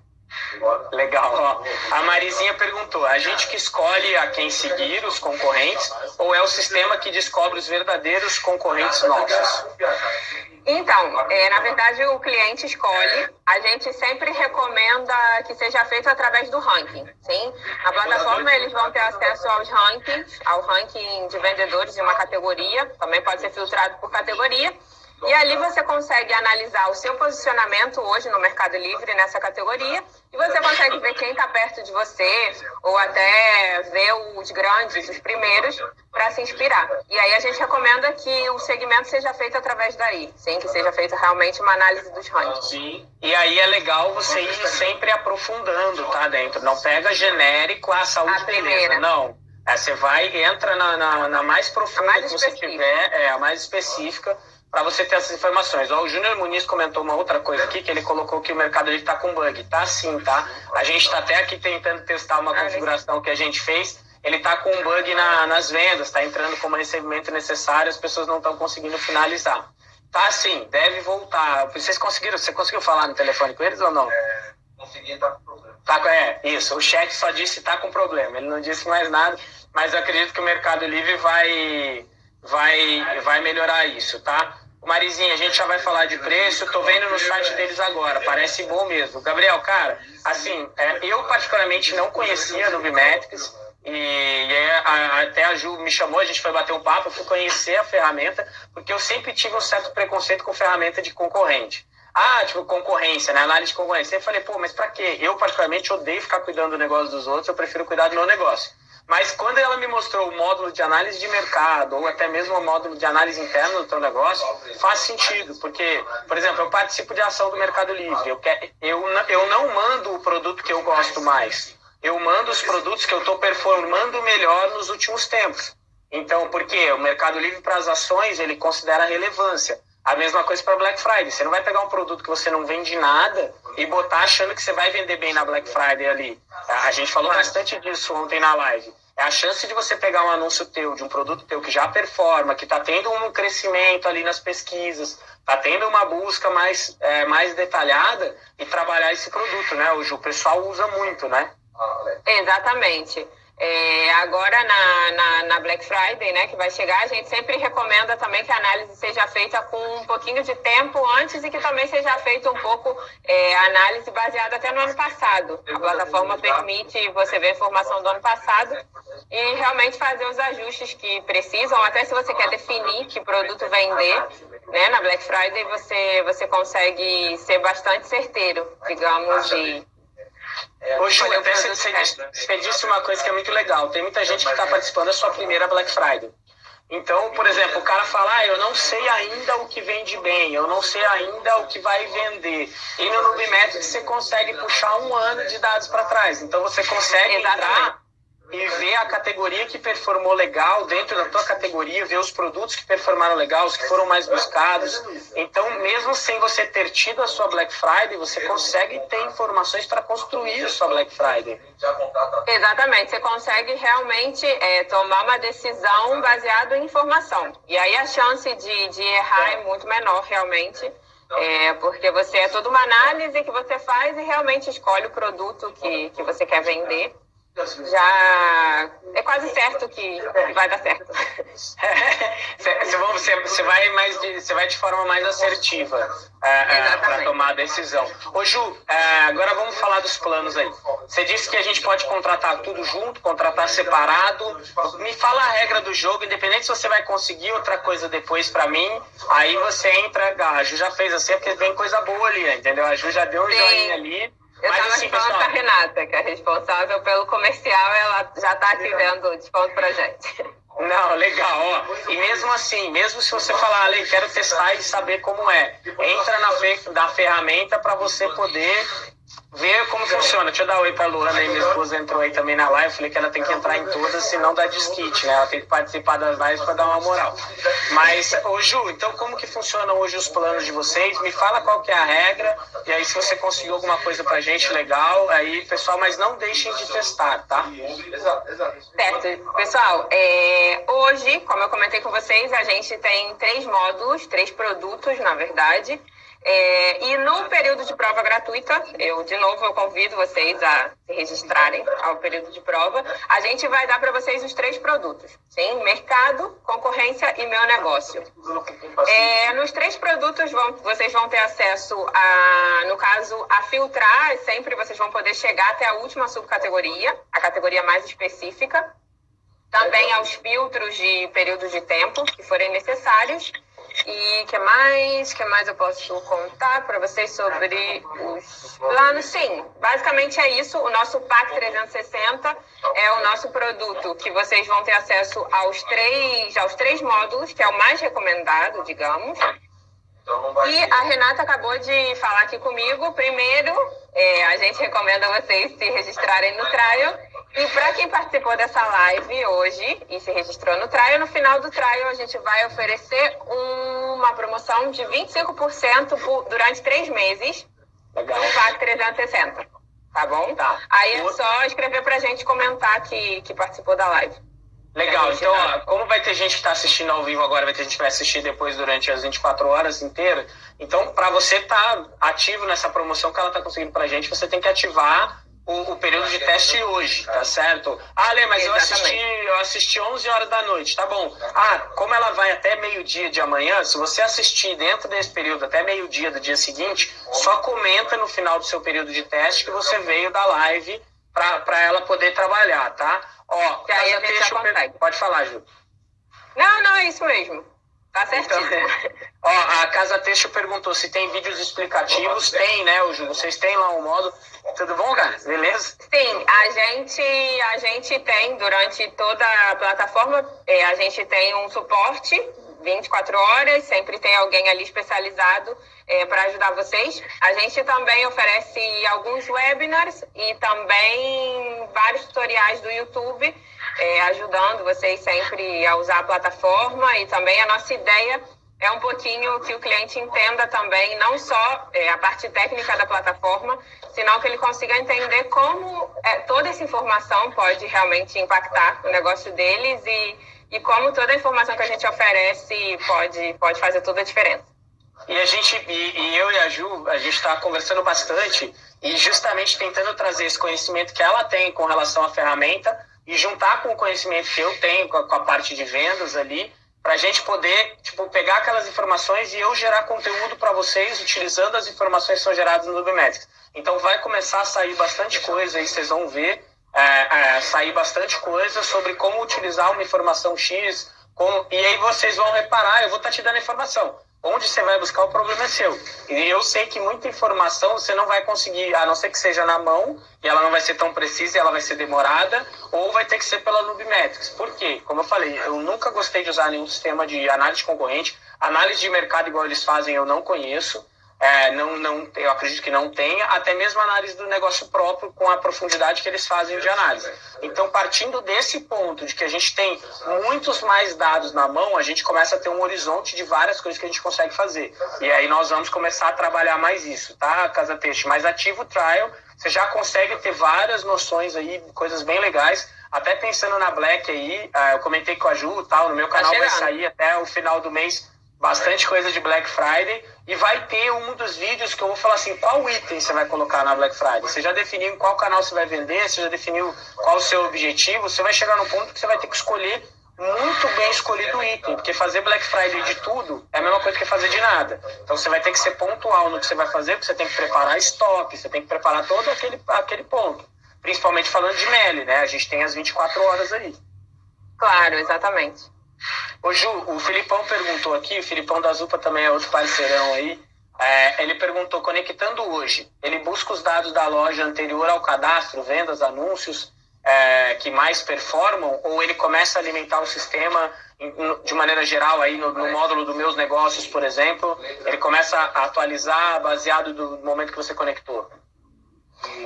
Legal. Ó, a Marizinha perguntou: a gente que escolhe a quem seguir, os concorrentes, ou é o sistema que descobre os verdadeiros concorrentes nossos? Então, é, na verdade, o cliente escolhe. A gente sempre recomenda que seja feito através do ranking. Sim? Na plataforma, eles vão ter acesso aos rankings, ao ranking de vendedores de uma categoria. Também pode ser filtrado por categoria. E ali você consegue analisar o seu posicionamento hoje no Mercado Livre nessa categoria e você consegue ver quem está perto de você ou até ver os grandes, os primeiros, para se inspirar. E aí a gente recomenda que o segmento seja feito através daí, sim, que seja feita realmente uma análise dos rankings. Sim. E aí é legal você ir sempre aprofundando, tá, dentro. Não pega genérico a saúde a primeira. Não. É, você vai, entra na, na, na mais profunda mais que você tiver, é a mais específica para você ter essas informações. Ó, o Júnior Muniz comentou uma outra coisa aqui, que ele colocou que o mercado está com bug. Tá sim, tá? A gente está até aqui tentando testar uma configuração que a gente fez. Ele está com um bug na, nas vendas, está entrando como recebimento necessário, as pessoas não estão conseguindo finalizar. Tá sim, deve voltar. Vocês conseguiram, você conseguiu falar no telefone com eles ou não? É, consegui, tá com problema. Tá, é, isso. O chat só disse tá com problema. Ele não disse mais nada, mas eu acredito que o Mercado Livre vai, vai, vai melhorar isso, tá? Marizinha, a gente já vai falar de preço, tô vendo no site deles agora, parece bom mesmo. Gabriel, cara, assim, é, eu particularmente não conhecia a Nubimetrics, e, é, a, até a Ju me chamou, a gente foi bater um papo, eu fui conhecer a ferramenta, porque eu sempre tive um certo preconceito com ferramenta de concorrente. Ah, tipo, concorrência, né? Análise de concorrência. Eu falei, pô, mas pra quê? Eu, particularmente, odeio ficar cuidando do negócio dos outros, eu prefiro cuidar do meu negócio. Mas quando ela me mostrou o módulo de análise de mercado, ou até mesmo o módulo de análise interna do teu negócio, faz sentido. Porque, por exemplo, eu participo de ação do Mercado Livre. Eu, eu, eu não mando o produto que eu gosto mais. Eu mando os produtos que eu estou performando melhor nos últimos tempos. Então, por quê? O Mercado Livre para as ações, ele considera relevância. A mesma coisa para Black Friday. Você não vai pegar um produto que você não vende nada e botar achando que você vai vender bem na Black Friday ali. A gente falou bastante disso ontem na live. É a chance de você pegar um anúncio teu, de um produto teu que já performa, que está tendo um crescimento ali nas pesquisas, está tendo uma busca mais, é, mais detalhada e trabalhar esse produto, né? Hoje o pessoal usa muito, né? Exatamente. É, agora na, na, na, Black Friday, né, que vai chegar, a gente sempre recomenda também que a análise seja feita com um pouquinho de tempo antes e que também seja feita um pouco é, análise baseada até no ano passado. A plataforma permite você ver a informação do ano passado e realmente fazer os ajustes que precisam, até se você quer definir que produto vender, né, na Black Friday você, você consegue ser bastante certeiro, digamos, de Ô, Ju, até você, você disse uma coisa que é muito legal. Tem muita gente que está participando da sua primeira Black Friday. Então, por exemplo, o cara fala, ah, eu não sei ainda o que vende bem, eu não sei ainda o que vai vender. E no Nubimetrics você consegue puxar um ano de dados para trás. Então você consegue entrar e ver a categoria que performou legal dentro da tua categoria, ver os produtos que performaram legal, os que foram mais buscados. Então, mesmo sem você ter tido a sua Black Friday, você consegue ter informações para construir a sua Black Friday. Exatamente, você consegue realmente é, tomar uma decisão baseada em informação. E aí a chance de, de errar é muito menor, realmente. É, porque você é toda uma análise que você faz e realmente escolhe o produto que, que você quer vender já é quase certo que vai dar certo. <laughs> você, você, vai mais de, você vai de forma mais assertiva uh, uh, para tomar a decisão. Ô Ju, uh, agora vamos falar dos planos aí. Você disse que a gente pode contratar tudo junto, contratar separado. Me fala a regra do jogo, independente se você vai conseguir outra coisa depois para mim. Aí você entra, a Ju já fez assim, porque tem coisa boa ali, entendeu? A Ju já deu um Sim. joinha ali. Eu estava assim, falando com a Renata, que é responsável pelo comercial, ela já está aqui vendo desconto pra gente. Não, legal, ó. E mesmo assim, mesmo se você falar, Ale, quero testar e saber como é, entra na, na ferramenta para você poder ver como funciona. Deixa eu dar um oi pra Luana aí, minha esposa entrou aí também na live. Falei que ela tem que entrar em todas, senão dá desquite, né? Ela tem que participar das lives para dar uma moral. Mas, ô Ju, então como que funcionam hoje os planos de vocês? Me fala qual que é a regra, e aí se você conseguiu alguma coisa pra gente legal, aí, pessoal, mas não deixem de testar, tá? Certo. Pessoal, é, hoje, como eu comentei com vocês, a gente tem três módulos, três produtos, na verdade. É, e no período de prova gratuita, eu de novo eu convido vocês a se registrarem ao período de prova. A gente vai dar para vocês os três produtos, sim? Mercado, concorrência e meu negócio. É, nos três produtos vão, vocês vão ter acesso a, no caso, a filtrar. Sempre vocês vão poder chegar até a última subcategoria, a categoria mais específica. Também aos filtros de períodos de tempo que forem necessários e que mais? que mais eu posso contar para vocês sobre os planos? Sim, basicamente é isso. O nosso PAC 360 é o nosso produto que vocês vão ter acesso aos três, aos três módulos, que é o mais recomendado, digamos. E a Renata acabou de falar aqui comigo. Primeiro, é, a gente recomenda vocês se registrarem no trial e para quem participou dessa live hoje e se registrou no trial, no final do trial a gente vai oferecer uma promoção de 25% por, durante três meses Legal. no VAC 360. Tá bom? Tá. Aí é só escrever pra gente comentar que, que participou da live. Legal, então, ó, como vai ter gente que está assistindo ao vivo agora, vai ter gente que vai assistir depois durante as 24 horas inteiras. Então, para você estar tá ativo nessa promoção que ela está conseguindo para a gente, você tem que ativar o, o, período de teste hoje, tá certo? Ah, Lê, mas eu assisti, eu assisti 11 horas da noite, tá bom. Ah, como ela vai até meio-dia de amanhã, se você assistir dentro desse período até meio-dia do dia seguinte, só comenta no final do seu período de teste que você veio da live para ela poder trabalhar, tá? Ó, aí a gente já consegue. Pode falar, Ju. Não, não, é isso mesmo. Tá certinho. Então, ó, a Casa Texto perguntou se tem vídeos explicativos. Tem, né, Ju? Vocês têm lá um modo. Tudo bom, cara? Beleza? Sim, a gente, a gente tem durante toda a plataforma, é, a gente tem um suporte 24 horas, sempre tem alguém ali especializado é, para ajudar vocês. A gente também oferece alguns webinars e também vários tutoriais do YouTube, é, ajudando vocês sempre a usar a plataforma. E também a nossa ideia é um pouquinho que o cliente entenda também, não só é, a parte técnica da plataforma, senão que ele consiga entender como é, toda essa informação pode realmente impactar o negócio deles e, e como toda a informação que a gente oferece pode, pode fazer toda a diferença. E a gente, e, e eu e a Ju, a gente está conversando bastante e justamente tentando trazer esse conhecimento que ela tem com relação à ferramenta e juntar com o conhecimento que eu tenho com a, com a parte de vendas ali para a gente poder tipo, pegar aquelas informações e eu gerar conteúdo para vocês utilizando as informações que são geradas no Nubimetrics. Então vai começar a sair bastante coisa aí, vocês vão ver é, é, sair bastante coisa sobre como utilizar uma informação X, como, e aí vocês vão reparar, eu vou estar tá te dando informação. Onde você vai buscar o problema é seu. E eu sei que muita informação você não vai conseguir, a não ser que seja na mão, e ela não vai ser tão precisa, ela vai ser demorada, ou vai ter que ser pela Nubimetrics. Por quê? Como eu falei, eu nunca gostei de usar nenhum sistema de análise concorrente. Análise de mercado igual eles fazem eu não conheço. É, não, não, eu acredito que não tenha, até mesmo análise do negócio próprio com a profundidade que eles fazem de análise. Então, partindo desse ponto de que a gente tem muitos mais dados na mão, a gente começa a ter um horizonte de várias coisas que a gente consegue fazer. E aí nós vamos começar a trabalhar mais isso, tá, Casa Peixe? Mas ativo trial, você já consegue ter várias noções aí, coisas bem legais. Até pensando na Black aí, ah, eu comentei com a Ju, tal, no meu tá canal vai sair até o final do mês bastante coisa de Black Friday e vai ter um dos vídeos que eu vou falar assim, qual item você vai colocar na Black Friday? Você já definiu qual canal você vai vender, você já definiu qual o seu objetivo, você vai chegar no ponto que você vai ter que escolher muito bem escolhido o item, porque fazer Black Friday de tudo é a mesma coisa que fazer de nada. Então você vai ter que ser pontual no que você vai fazer, porque você tem que preparar estoque, você tem que preparar todo aquele, aquele ponto. Principalmente falando de Meli, né? A gente tem as 24 horas aí. Claro, exatamente. Ô Ju, o Filipão perguntou aqui, o Filipão da Zupa também é outro parceirão aí. É, ele perguntou, conectando hoje, ele busca os dados da loja anterior ao cadastro, vendas, anúncios, é, que mais performam, ou ele começa a alimentar o sistema de maneira geral aí no, no, módulo dos meus negócios, por exemplo, ele começa a atualizar baseado do momento que você conectou?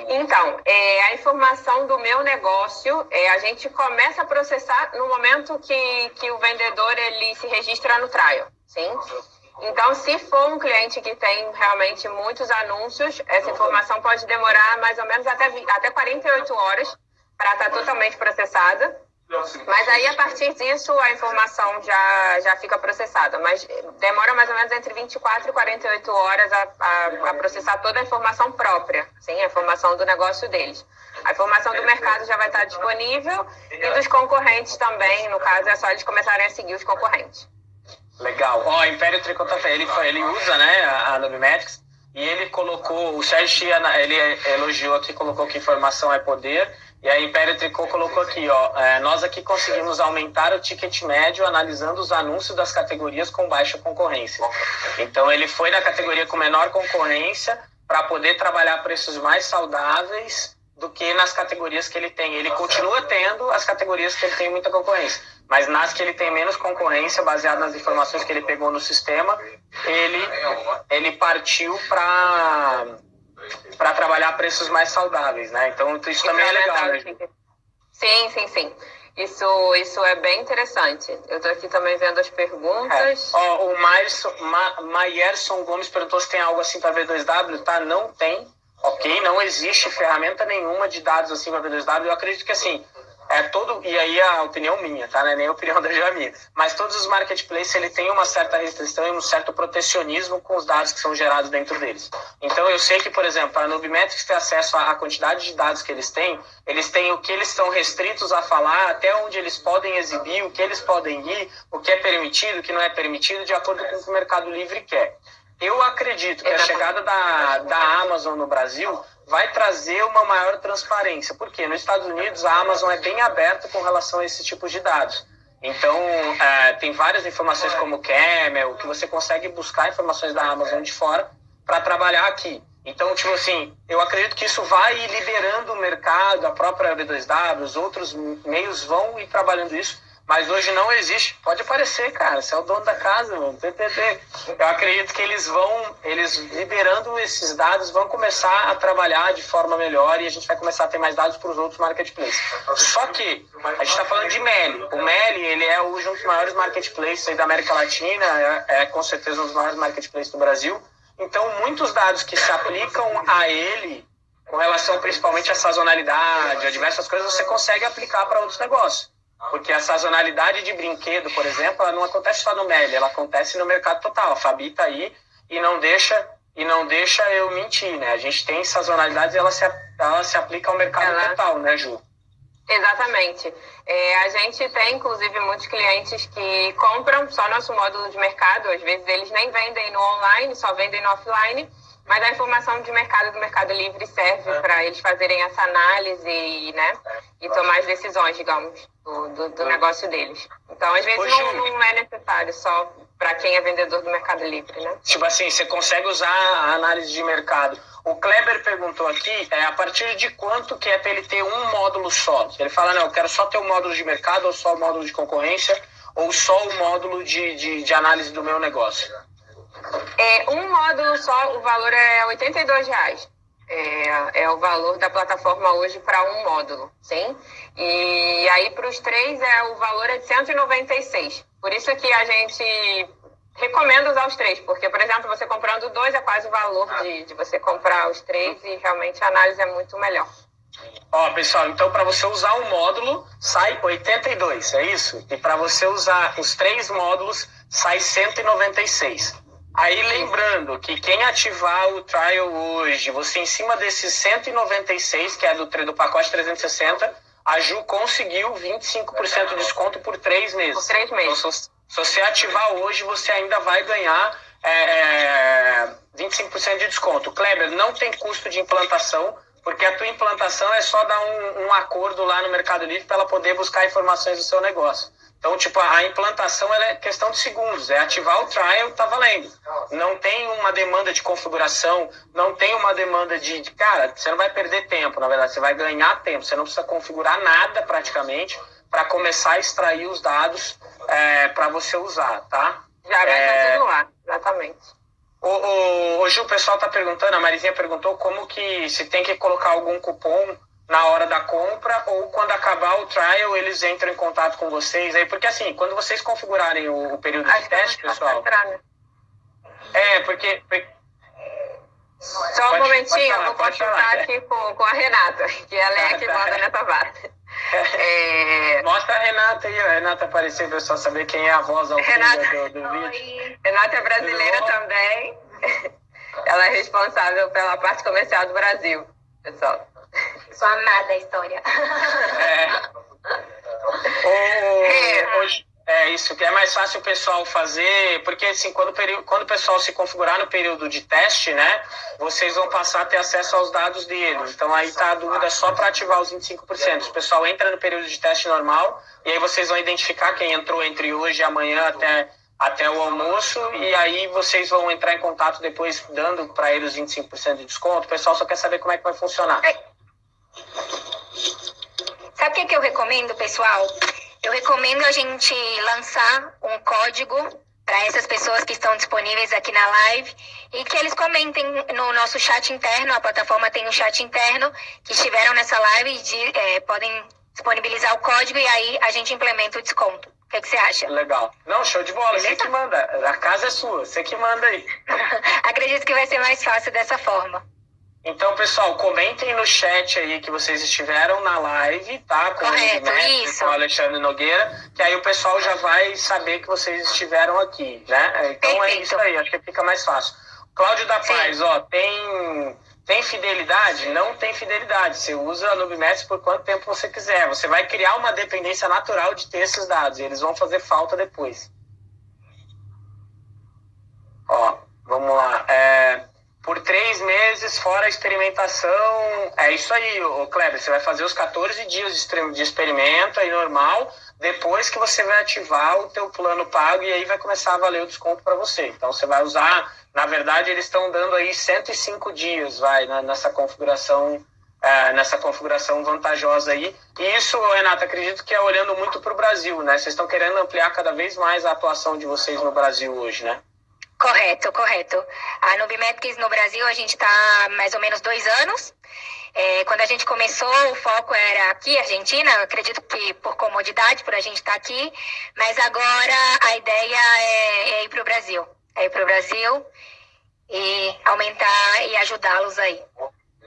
Então, é, a informação do meu negócio, é, a gente começa a processar no momento que, que o vendedor ele se registra no trial, sim? Então, se for um cliente que tem realmente muitos anúncios, essa informação pode demorar mais ou menos até, até 48 horas para estar tá totalmente processada. Mas aí, a partir disso, a informação já, já fica processada. Mas demora mais ou menos entre 24 e 48 horas a, a, a processar toda a informação própria, sim, a informação do negócio deles. A informação do mercado já vai estar disponível e dos concorrentes também. No caso, é só eles começarem a seguir os concorrentes. Legal. Ó, oh, Império Tricotafé, ele, ele usa né, a Nubimetrics e ele colocou, o Sérgio ele elogiou aqui, colocou que informação é poder e a Império Tricô colocou aqui, ó, é, nós aqui conseguimos aumentar o ticket médio analisando os anúncios das categorias com baixa concorrência. Então ele foi na categoria com menor concorrência para poder trabalhar preços mais saudáveis do que nas categorias que ele tem. Ele continua tendo as categorias que ele tem muita concorrência, mas nas que ele tem menos concorrência, baseado nas informações que ele pegou no sistema, ele, ele partiu para para trabalhar preços mais saudáveis, né? Então isso também é legal, né? Sim, sim, sim. Isso, isso é bem interessante. Eu estou aqui também vendo as perguntas. É. Ó, o Maierson, Ma, Maierson Gomes perguntou se tem algo assim para V2W, tá? Não tem. Ok, não existe ferramenta nenhuma de dados assim para V2W. Eu acredito que assim, é todo e aí a opinião minha, tá? Não é nem a opinião <laughs> da Jamia. Mas todos os marketplaces ele tem uma certa restrição e um certo protecionismo com os dados que são gerados dentro deles. Então eu sei que, por exemplo, a Nubimetrics ter acesso à quantidade de dados que eles têm, eles têm o que eles estão restritos a falar, até onde eles podem exibir, o que eles podem ir, o que é permitido, o que não é permitido, de acordo com o que o Mercado Livre quer. Eu acredito que a chegada da, da Amazon no Brasil vai trazer uma maior transparência. Porque nos Estados Unidos a Amazon é bem aberta com relação a esse tipo de dados. Então, é, tem várias informações como Camel, que você consegue buscar informações da Amazon de fora para trabalhar aqui. Então, tipo assim, eu acredito que isso vai liberando o mercado, a própria B2W, os outros meios vão ir trabalhando isso mas hoje não existe. Pode aparecer, cara, você é o dono da casa, mano. Eu acredito que eles vão, eles liberando esses dados, vão começar a trabalhar de forma melhor e a gente vai começar a ter mais dados para os outros marketplaces. Só que a gente está falando de Meli. O Meli, ele é hoje um dos maiores marketplaces da América Latina, é, é com certeza um dos maiores marketplaces do Brasil. Então, muitos dados que se aplicam a ele, com relação principalmente à sazonalidade, a diversas coisas, você consegue aplicar para outros negócios. Porque a sazonalidade de brinquedo, por exemplo, ela não acontece só no Meli, ela acontece no mercado total. A Fabi tá aí e não deixa e não deixa eu mentir, né? A gente tem sazonalidades e ela se, ela se aplica ao mercado ela... total, né, Ju? Exatamente. É, a gente tem, inclusive, muitos clientes que compram só nosso módulo de mercado. Às vezes eles nem vendem no online, só vendem no offline. Mas a informação de mercado do Mercado Livre serve é. para eles fazerem essa análise e, né, e tomar as decisões, digamos, do, do, do negócio deles. Então, às vezes, não, não é necessário só para quem é vendedor do Mercado Livre, né? Tipo assim, você consegue usar a análise de mercado. O Kleber perguntou aqui, é, a partir de quanto que é para ele ter um módulo só? Ele fala, não, eu quero só ter o um módulo de mercado, ou só o módulo de concorrência, ou só o módulo de, de, de análise do meu negócio. É, um módulo só, o valor é 82 reais. É, é o valor da plataforma hoje para um módulo, sim? E aí para os três é o valor é de 196. Por isso que a gente recomenda usar os três, porque, por exemplo, você comprando dois é quase o valor de, de você comprar os três e realmente a análise é muito melhor. Ó, pessoal, então para você usar um módulo sai 82, é isso? E para você usar os três módulos sai 196. Aí lembrando que quem ativar o trial hoje, você em cima desses 196, que é do, do pacote 360, a Ju conseguiu 25% de desconto por três meses. Por três meses. Então, se, você ativar hoje, você ainda vai ganhar é, 25% de desconto. Kleber, não tem custo de implantação, porque a tua implantação é só dar um, um acordo lá no Mercado Livre para ela poder buscar informações do seu negócio. Então, tipo, a implantação é questão de segundos, é ativar o trial, tá valendo. Não tem uma demanda de configuração, não tem uma demanda de, cara, você não vai perder tempo, na verdade, você vai ganhar tempo, você não precisa configurar nada praticamente para começar a extrair os dados é, para você usar, tá? Já vai é... estar tudo lá, exatamente. hoje o pessoal está perguntando, a Marizinha perguntou como que se tem que colocar algum cupom na hora da compra ou quando acabar o trial eles entram em contato com vocês aí porque assim quando vocês configurarem o, o período Acho de teste pessoal entrar, né? é porque, só um momentinho falar, eu vou consultar aqui com, com a Renata que ela é a que manda nessa parte <laughs> é... Mostra a Renata aí, a Renata apareceu para só saber quem é a voz ao Renata... do, do vídeo. Renata é brasileira também. <laughs> Ela é responsável pela parte comercial do Brasil, pessoal. Sou amada a história. É. O, hoje, é isso, que é mais fácil o pessoal fazer, porque assim, quando o, período, quando o pessoal se configurar no período de teste, né, vocês vão passar a ter acesso aos dados dele. Então aí tá a dúvida só para ativar os 25%. O pessoal entra no período de teste normal e aí vocês vão identificar quem entrou entre hoje e amanhã até até o almoço e aí vocês vão entrar em contato depois dando para eles 25% de desconto. O pessoal só quer saber como é que vai funcionar. Sabe o que, que eu recomendo, pessoal? Eu recomendo a gente lançar um código para essas pessoas que estão disponíveis aqui na live e que eles comentem no nosso chat interno. A plataforma tem um chat interno que estiveram nessa live e é, podem disponibilizar o código e aí a gente implementa o desconto. O que, que você acha? Legal. Não, show de bola. Beleza? Você que manda. A casa é sua. Você que manda aí. <laughs> Acredito que vai ser mais fácil dessa forma. Então, pessoal, comentem no chat aí que vocês estiveram na live, tá? Com Correto, o isso. com o Alexandre Nogueira, que aí o pessoal já vai saber que vocês estiveram aqui, né? Então é Perfeito. é isso aí, acho que fica mais fácil. Cláudio da Paz, Sim. ó, tem, tem fidelidade? Não tem fidelidade. Você usa a Nubimetrics por quanto tempo você quiser. Você vai criar uma dependência natural de ter esses dados e eles vão fazer falta depois. Ó, vamos lá. É por três meses, fora a experimentação. É isso aí, o Kleber. Você vai fazer os 14 dias de experimento aí normal, depois que você vai ativar o teu plano pago e aí vai começar a valer o desconto para você. Então você vai usar, na verdade, eles estão dando aí 105 dias, vai, nessa configuração é, nessa configuração vantajosa aí. E isso, Renata, acredito que é olhando muito para o Brasil, né? Vocês estão querendo ampliar cada vez mais a atuação de vocês no Brasil hoje, né? Correto, correto. A Nubimetrics no Brasil a gente está mais ou menos dois anos. É, quando a gente começou, o foco era aqui, Argentina, acredito que por comodidade, por a gente estar tá aqui, mas agora a ideia é, é ir para o Brasil. É ir para o Brasil e aumentar e ajudá-los aí.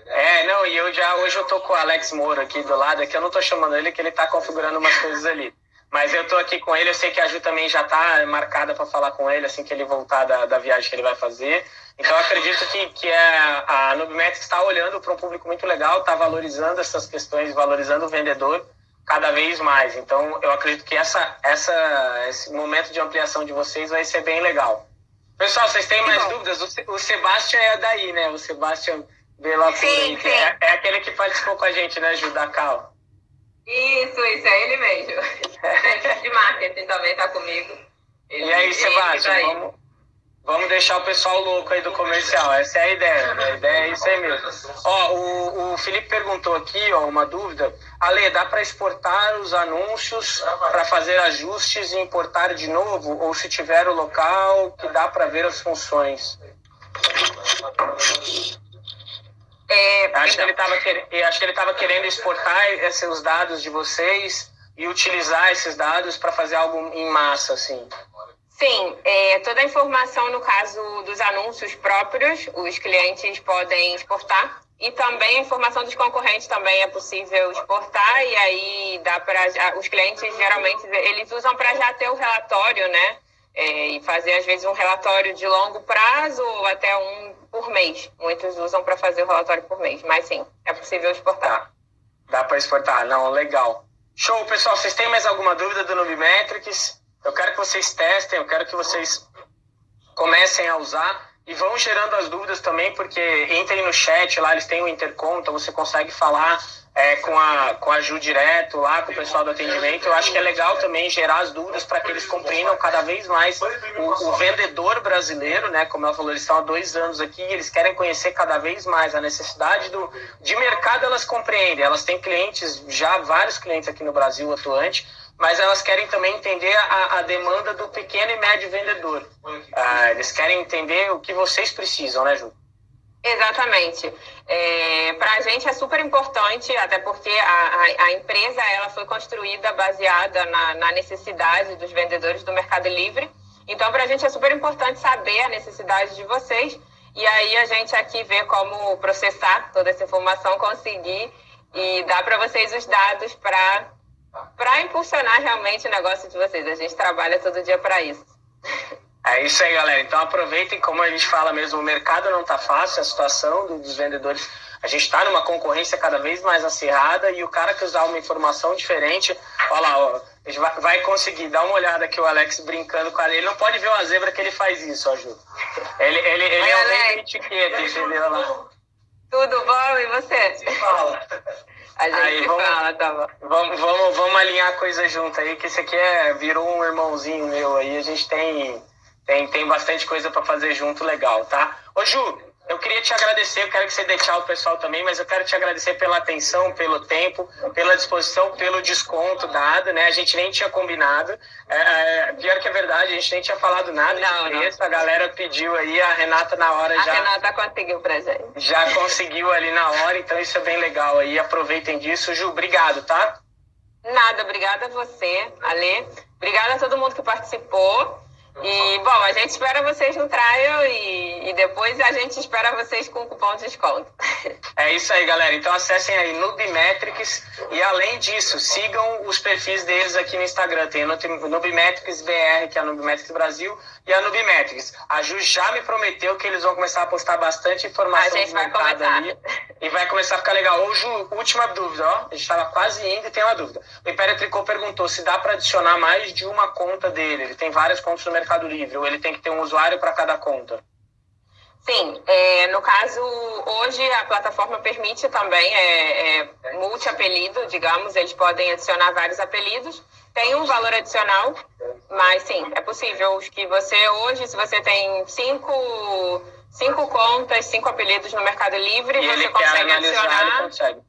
É, não, e eu já hoje eu tô com o Alex Moura aqui do lado, aqui eu não tô chamando ele que ele tá configurando umas coisas ali. Mas eu tô aqui com ele, eu sei que a Ju também já tá marcada para falar com ele assim que ele voltar da, da viagem que ele vai fazer. Então eu acredito que, que é, a Nubimetrics está olhando para um público muito legal, está valorizando essas questões, valorizando o vendedor cada vez mais. Então eu acredito que essa, essa, esse momento de ampliação de vocês vai ser bem legal. Pessoal, vocês têm mais dúvidas? O, o Sebastião é daí, né? O Sebastião Bela sim, sim. É, é, aquele que participou com a gente, né, Ju, da Cal. Isso, isso, é ele mesmo. de marketing também tá comigo. Ele, e aí, Sebastião, tá vamos, vamos deixar o pessoal louco aí do comercial. Essa é a ideia. Né? A ideia é isso aí mesmo. Ó, o, o Felipe perguntou aqui, ó, uma dúvida. Ale, dá para exportar os anúncios para fazer ajustes e importar de novo? Ou se tiver o local que dá para ver as funções? É, acho, que ele tava acho que ele estava querendo exportar esses dados de vocês e utilizar esses dados para fazer algo em massa, assim. Sim, é, toda a informação, no caso dos anúncios próprios, os clientes podem exportar. E também a informação dos concorrentes também é possível exportar. E aí dá para. Os clientes geralmente eles usam para já ter o relatório, né? É, e fazer às vezes um relatório de longo prazo ou até um por mês. Muitos usam para fazer o relatório por mês, mas sim, é possível exportar. Dá para exportar, não, legal. Show, pessoal, vocês têm mais alguma dúvida do Nubimetrics? Eu quero que vocês testem, eu quero que vocês comecem a usar e vão gerando as dúvidas também, porque entrem no chat lá, eles têm o intercom, então você consegue falar é, com, a, com a Ju direto lá, com o pessoal do atendimento. Eu acho que é legal também gerar as dúvidas para que eles compreendam cada vez mais o, o, vendedor brasileiro, né? Como ela falou, eles estão há dois anos aqui, eles querem conhecer cada vez mais a necessidade do, de mercado, elas compreendem. Elas têm clientes, já vários clientes aqui no Brasil atuante, mas elas querem também entender a, a demanda do pequeno e médio vendedor. Ah, eles querem entender o que vocês precisam, né, Ju? Exatamente. É, Para a gente é super importante, até porque a, a, a, empresa ela foi construída baseada na, na necessidade dos vendedores do Mercado Livre. Então, para a gente é super importante saber a necessidade de vocês e aí a gente aqui vê como processar toda essa informação, conseguir e dar para vocês os dados para para impulsionar realmente o negócio de vocês. A gente trabalha todo dia para isso. É isso aí, galera. Então aproveitem, como a gente fala mesmo, o mercado não está fácil, a situação dos vendedores. A gente está numa concorrência cada vez mais acirrada e o cara que usar uma informação diferente, olha lá, ó, vai, conseguir. dar uma olhada aqui o Alex brincando com a Ele não pode ver uma zebra que ele faz isso, ó, Ju. Ele, ele, ele Oi, é um um etiqueta, entendeu? Lá. Tudo bom? E você? Se fala. A gente aí, vamos, fala, tá bom. Vamos, vamos, vamos alinhar coisa junto aí, que esse aqui é, virou um irmãozinho meu aí. A gente tem tem, tem bastante coisa para fazer junto legal, tá? Ô Ju, eu queria te agradecer, eu quero que você dê tchau ao pessoal também, mas eu quero te agradecer pela atenção, pelo tempo, pela disposição, pelo desconto dado, né? A gente nem tinha combinado. É, é, pior que é verdade, a gente nem tinha falado nada não, de preço. A galera pediu aí, a Renata na hora a já. A Renata conseguiu pra gente. Já conseguiu ali na hora, então isso é bem legal aí. Aproveitem disso. Ju, obrigado, tá? Nada, obrigada a você, Ale. Obrigada a todo mundo que participou. E, bom, a gente espera vocês no trial e, e, depois a gente espera vocês com cupom de desconto. <laughs> É isso aí, galera. Então acessem aí Nubimetrics e, além disso, sigam os perfis deles aqui no Instagram. Tem Nubimetrics BR, que é a Nubimetrics Brasil, e a Nubimetrics. A Ju já me prometeu que eles vão começar a postar bastante informação a gente vai começar. ali. E vai começar a ficar legal. Ô, Ju, última dúvida, ó. A gente estava quase indo e tem uma dúvida. O Império Tricô perguntou se dá para adicionar mais de uma conta dele. Ele tem várias contas no Mercado Livre, ou ele tem que ter um usuário para cada conta. Sim, é, no caso, hoje a plataforma permite também é, é, multi-apelido, digamos, eles podem adicionar vários apelidos. Tem um valor adicional, mas sim, é possível que você hoje, se você tem cinco, cinco contas, cinco apelidos no Mercado Livre, e você consegue adicionar. Consegue.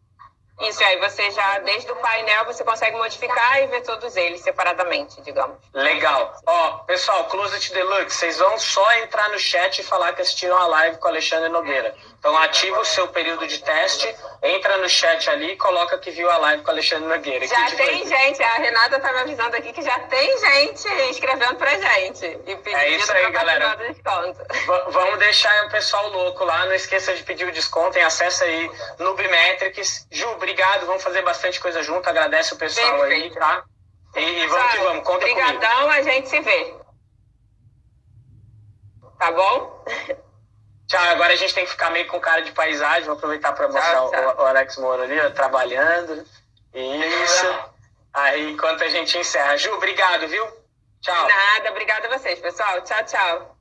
Isso, aí você já, desde o painel, você consegue modificar e ver todos eles separadamente, digamos. Legal. Ó, pessoal, Closet Deluxe, vocês vão só entrar no chat e falar que assistiram a live com o Alexandre Nogueira. Então ativa o seu período de teste, entra no chat ali e coloca que viu a live com o Alexandre Nogueira. Já tem gente, a Renata tá me avisando aqui que já tem gente escrevendo pra gente. E é isso aí, galera. Vamos deixar o pessoal louco lá, não esqueça de pedir o desconto, tem acesso aí no Bimetrics. Ju, obrigado, vamos fazer bastante coisa junto, agradece o pessoal Perfeito. aí, tá? E, e vamos que vamos, conta Obrigadão, comigo. a gente se vê. Tá bom? Tchau, agora a gente tem que ficar meio com cara de paisagem. Vou aproveitar para mostrar tchau, tchau. O, o, Alex Moura ali, ó, trabalhando. Isso. Aí, enquanto a gente encerra. Ju, obrigado, viu? Tchau. Nada, obrigada a vocês, pessoal. Tchau, tchau.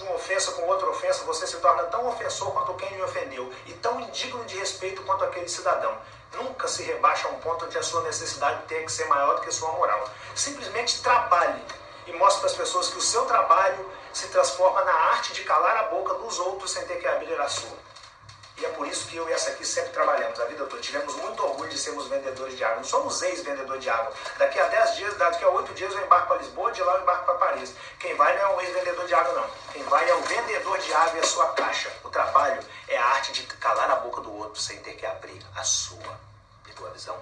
Uma ofensa com outra ofensa, você se torna tão ofensor quanto quem lhe ofendeu e tão indigno de respeito quanto aquele cidadão. Nunca se rebaixa a um ponto onde a sua necessidade tem que ser maior do que a sua moral. Simplesmente trabalhe e mostre para as pessoas que o seu trabalho se transforma na arte de calar a boca dos outros sem ter que abrir a sua. E é por isso que eu e essa aqui sempre trabalhamos a vida toda. Tivemos muito orgulho de sermos vendedores de água. Não somos ex-vendedor de água. Daqui a 10 dias, daqui a 8 dias eu embarco para Lisboa, de lá eu embarco para Paris. Quem vai não é um ex-vendedor de água, não. Quem vai é o vendedor de água e a sua caixa. O trabalho é a arte de calar a boca do outro sem ter que abrir a sua. Pegou a visão?